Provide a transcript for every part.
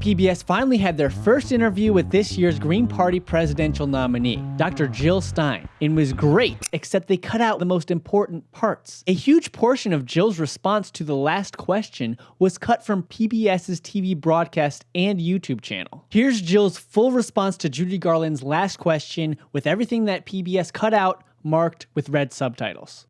PBS finally had their first interview with this year's Green Party presidential nominee, Dr. Jill Stein. It was great, except they cut out the most important parts. A huge portion of Jill's response to the last question was cut from PBS's TV broadcast and YouTube channel. Here's Jill's full response to Judy Garland's last question with everything that PBS cut out marked with red subtitles.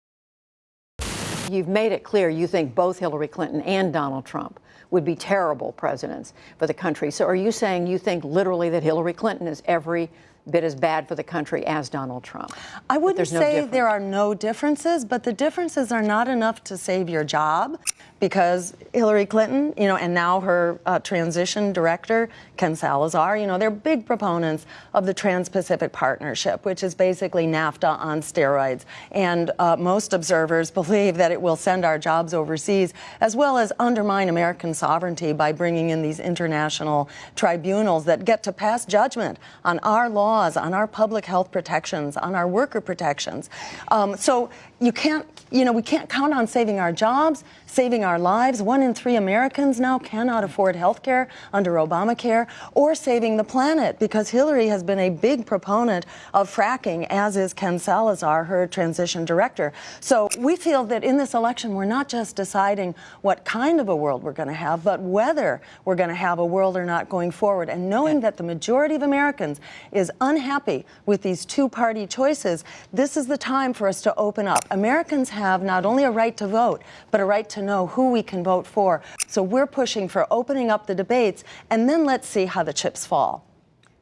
You've made it clear you think both Hillary Clinton and Donald Trump would be terrible presidents for the country. So are you saying you think literally that Hillary Clinton is every bit as bad for the country as Donald Trump? I wouldn't say difference? there are no differences, but the differences are not enough to save your job because Hillary Clinton, you know, and now her uh, transition director, Ken Salazar, you know, they're big proponents of the Trans Pacific Partnership, which is basically NAFTA on steroids. And uh, most observers believe that it will send our jobs overseas as well as undermine American sovereignty by bringing in these international tribunals that get to pass judgment on our laws, on our public health protections, on our worker protections. Um, so you can't, you know, we can't count on saving our jobs, saving our lives. One in three Americans now cannot afford health care under Obamacare or saving the planet because Hillary has been a big proponent of fracking, as is Ken Salazar, her transition director. So we feel that in this election, we're not just deciding what kind of a world we're going to have, but whether we're going to have a world or not going forward. And knowing that the majority of Americans is unhappy with these two party choices, this is the time for us to open up. Americans have not only a right to vote, but a right to know who we can vote for. So we're pushing for opening up the debates, and then let's see how the chips fall.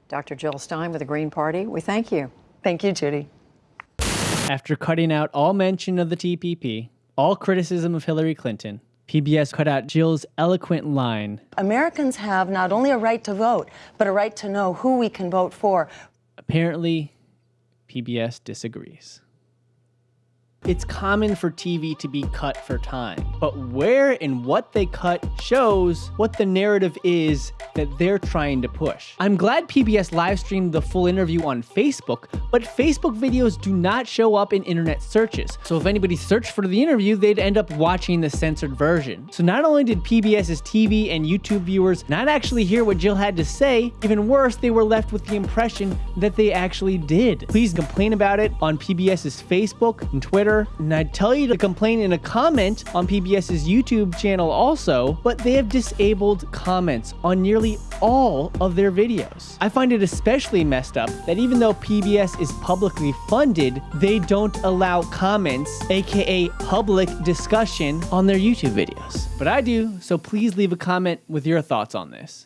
Dr. Jill Stein with the Green Party, we thank you. Thank you, Judy. After cutting out all mention of the TPP, all criticism of Hillary Clinton, PBS cut out Jill's eloquent line. Americans have not only a right to vote, but a right to know who we can vote for. Apparently, PBS disagrees. It's common for TV to be cut for time, but where and what they cut shows what the narrative is that they're trying to push. I'm glad PBS live streamed the full interview on Facebook, but Facebook videos do not show up in internet searches. So if anybody searched for the interview, they'd end up watching the censored version. So not only did PBS's TV and YouTube viewers not actually hear what Jill had to say, even worse, they were left with the impression that they actually did. Please complain about it on PBS's Facebook and Twitter and I'd tell you to complain in a comment on PBS's YouTube channel also, but they have disabled comments on nearly all of their videos. I find it especially messed up that even though PBS is publicly funded, they don't allow comments, aka public discussion, on their YouTube videos. But I do, so please leave a comment with your thoughts on this.